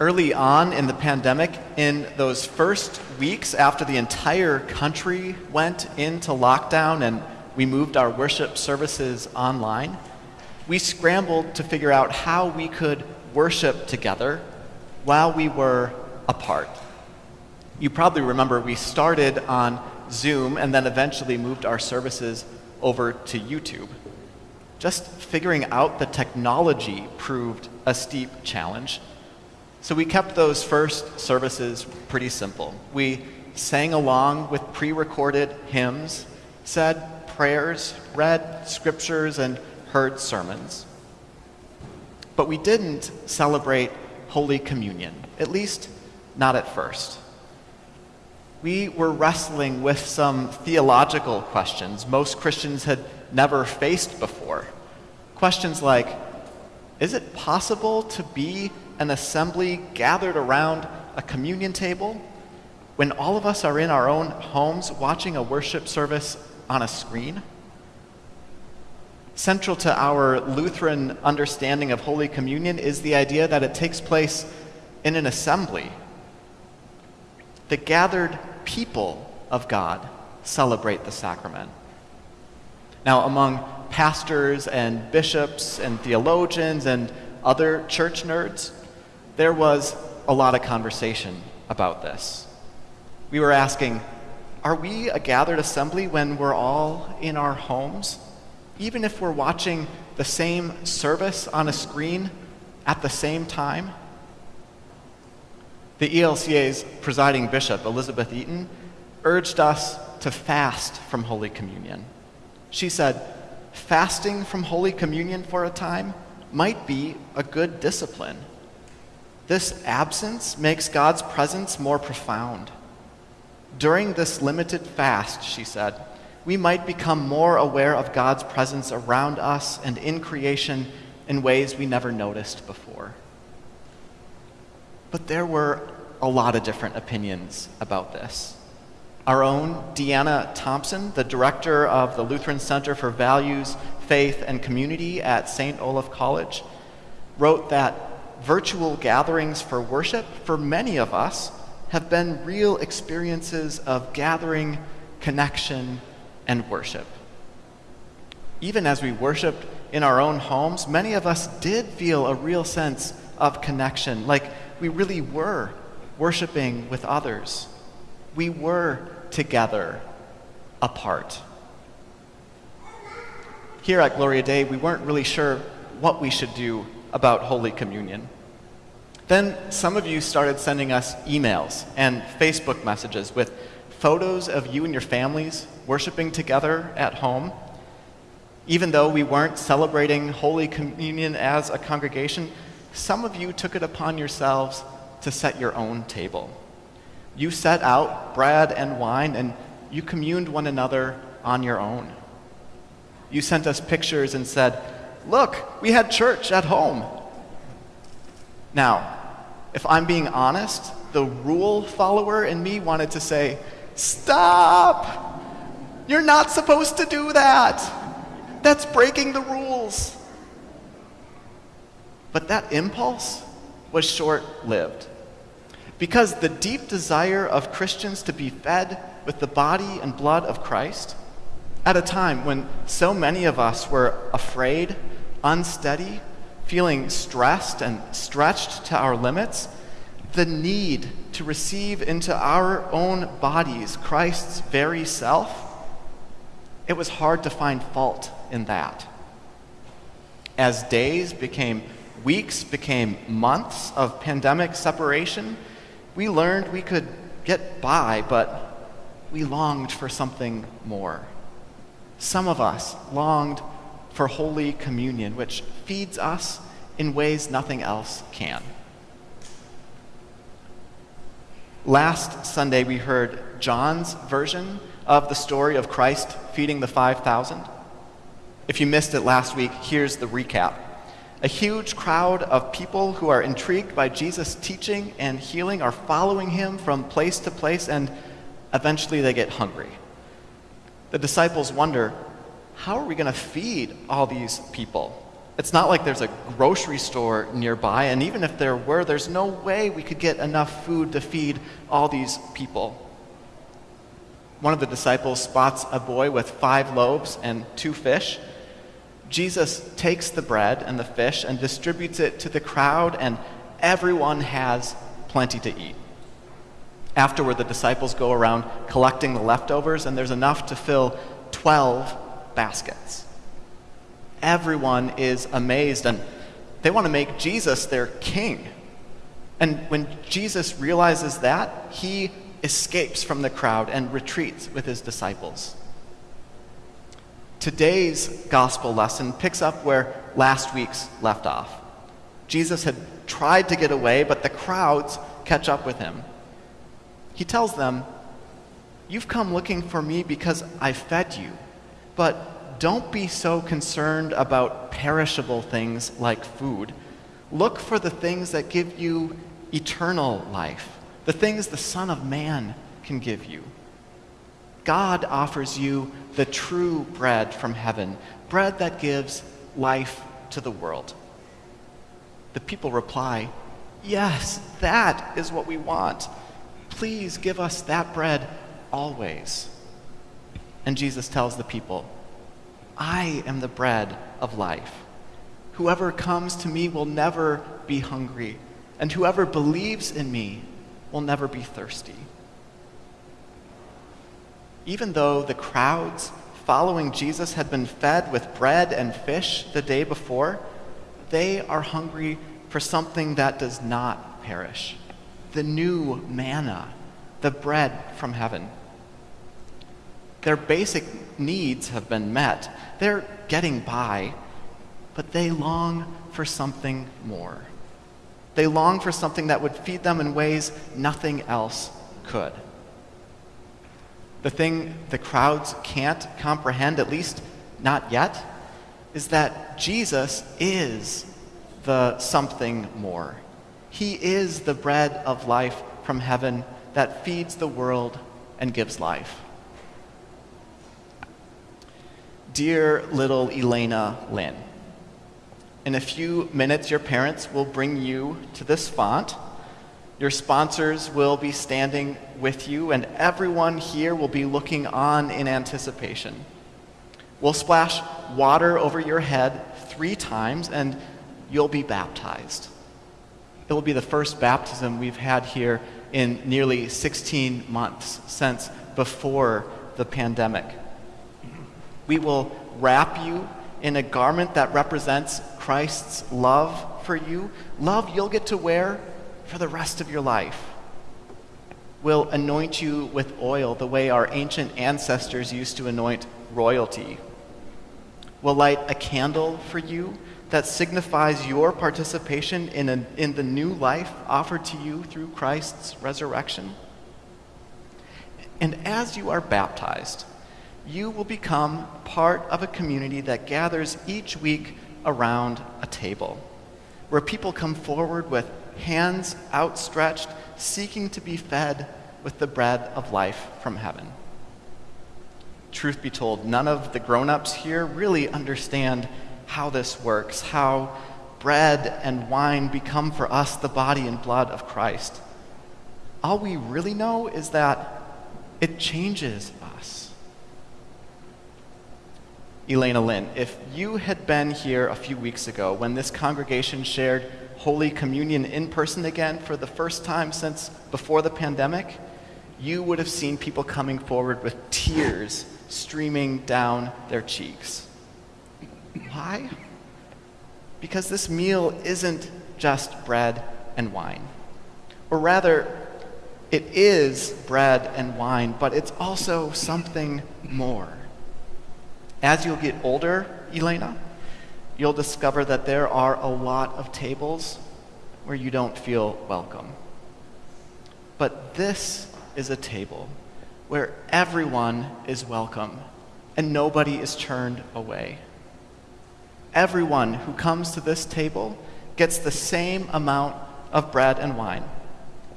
Early on in the pandemic, in those first weeks after the entire country went into lockdown and we moved our worship services online, we scrambled to figure out how we could worship together while we were apart. You probably remember we started on Zoom and then eventually moved our services over to YouTube. Just figuring out the technology proved a steep challenge. So we kept those first services pretty simple. We sang along with pre recorded hymns, said prayers, read scriptures, and heard sermons. But we didn't celebrate Holy Communion, at least not at first. We were wrestling with some theological questions most Christians had never faced before. Questions like Is it possible to be an assembly gathered around a communion table when all of us are in our own homes watching a worship service on a screen? Central to our Lutheran understanding of Holy Communion is the idea that it takes place in an assembly. The gathered people of God celebrate the sacrament. Now, among pastors and bishops and theologians and other church nerds, there was a lot of conversation about this. We were asking, are we a gathered assembly when we're all in our homes? Even if we're watching the same service on a screen at the same time? The ELCA's presiding bishop, Elizabeth Eaton, urged us to fast from Holy Communion. She said, fasting from Holy Communion for a time might be a good discipline. This absence makes God's presence more profound. During this limited fast, she said, we might become more aware of God's presence around us and in creation in ways we never noticed before. But there were a lot of different opinions about this. Our own Deanna Thompson, the director of the Lutheran Center for Values, Faith, and Community at St. Olaf College, wrote that virtual gatherings for worship, for many of us, have been real experiences of gathering, connection, and worship. Even as we worshiped in our own homes, many of us did feel a real sense of connection, like we really were worshiping with others. We were together, apart. Here at Gloria Dei, we weren't really sure what we should do about Holy Communion. Then some of you started sending us emails and Facebook messages with photos of you and your families worshiping together at home. Even though we weren't celebrating Holy Communion as a congregation, some of you took it upon yourselves to set your own table. You set out bread and wine and you communed one another on your own. You sent us pictures and said, Look, we had church at home. Now, if I'm being honest, the rule follower in me wanted to say, Stop! You're not supposed to do that! That's breaking the rules. But that impulse was short lived. Because the deep desire of Christians to be fed with the body and blood of Christ, at a time when so many of us were afraid, unsteady, feeling stressed and stretched to our limits, the need to receive into our own bodies Christ's very self, it was hard to find fault in that. As days became weeks, became months of pandemic separation, we learned we could get by, but we longed for something more. Some of us longed for Holy Communion, which feeds us in ways nothing else can. Last Sunday, we heard John's version of the story of Christ feeding the 5,000. If you missed it last week, here's the recap. A huge crowd of people who are intrigued by Jesus' teaching and healing are following him from place to place, and eventually they get hungry. The disciples wonder how are we going to feed all these people? It's not like there's a grocery store nearby, and even if there were, there's no way we could get enough food to feed all these people. One of the disciples spots a boy with five loaves and two fish. Jesus takes the bread and the fish and distributes it to the crowd, and everyone has plenty to eat. Afterward, the disciples go around collecting the leftovers, and there's enough to fill 12 baskets. Everyone is amazed, and they want to make Jesus their king. And when Jesus realizes that, he escapes from the crowd and retreats with his disciples. Today's gospel lesson picks up where last week's left off. Jesus had tried to get away, but the crowds catch up with him. He tells them, You've come looking for me because I fed you, but don't be so concerned about perishable things like food. Look for the things that give you eternal life, the things the Son of Man can give you. God offers you the true bread from heaven, bread that gives life to the world. The people reply, Yes, that is what we want. Please give us that bread always. And Jesus tells the people, I am the bread of life. Whoever comes to me will never be hungry, and whoever believes in me will never be thirsty. Even though the crowds following Jesus had been fed with bread and fish the day before, they are hungry for something that does not perish the new manna, the bread from heaven. Their basic needs have been met. They're getting by, but they long for something more. They long for something that would feed them in ways nothing else could. The thing the crowds can't comprehend, at least not yet, is that Jesus is the something more. He is the bread of life from heaven that feeds the world and gives life. Dear little Elena Lynn, in a few minutes, your parents will bring you to this font. Your sponsors will be standing with you, and everyone here will be looking on in anticipation. We'll splash water over your head three times, and you'll be baptized. It will be the first baptism we've had here in nearly 16 months since before the pandemic. We will wrap you in a garment that represents Christ's love for you, love you'll get to wear for the rest of your life. We'll anoint you with oil the way our ancient ancestors used to anoint royalty. We'll light a candle for you that signifies your participation in, a, in the new life offered to you through Christ's resurrection. And as you are baptized, you will become part of a community that gathers each week around a table, where people come forward with hands outstretched, seeking to be fed with the bread of life from heaven. Truth be told, none of the grown ups here really understand how this works, how bread and wine become for us the body and blood of Christ. All we really know is that it changes us. Elena Lynn, if you had been here a few weeks ago when this congregation shared Holy Communion in person again for the first time since before the pandemic, you would have seen people coming forward with tears streaming down their cheeks. Why? Because this meal isn't just bread and wine. Or rather, it is bread and wine, but it's also something more. As you'll get older, Elena, you'll discover that there are a lot of tables where you don't feel welcome. But this is a table where everyone is welcome and nobody is turned away everyone who comes to this table gets the same amount of bread and wine.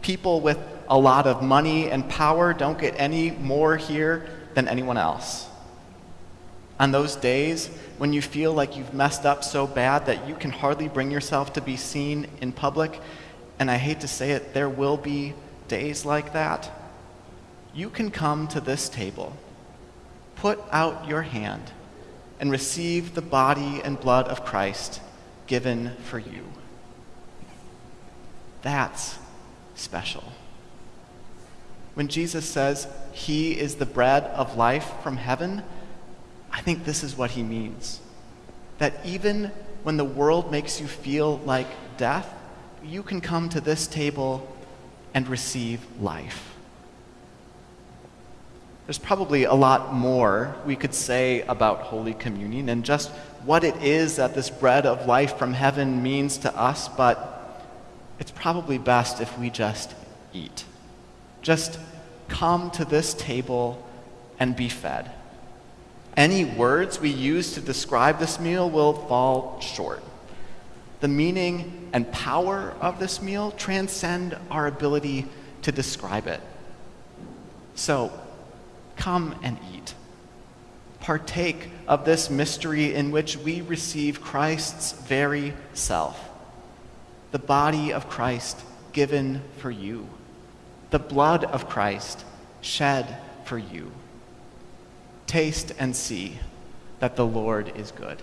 People with a lot of money and power don't get any more here than anyone else. On those days, when you feel like you've messed up so bad that you can hardly bring yourself to be seen in public, and I hate to say it, there will be days like that, you can come to this table, put out your hand, and receive the body and blood of Christ given for you. That's special. When Jesus says he is the bread of life from heaven, I think this is what he means. That even when the world makes you feel like death, you can come to this table and receive life. There's probably a lot more we could say about Holy Communion and just what it is that this bread of life from heaven means to us, but it's probably best if we just eat. Just come to this table and be fed. Any words we use to describe this meal will fall short. The meaning and power of this meal transcend our ability to describe it. So, come and eat. Partake of this mystery in which we receive Christ's very self, the body of Christ given for you, the blood of Christ shed for you. Taste and see that the Lord is good.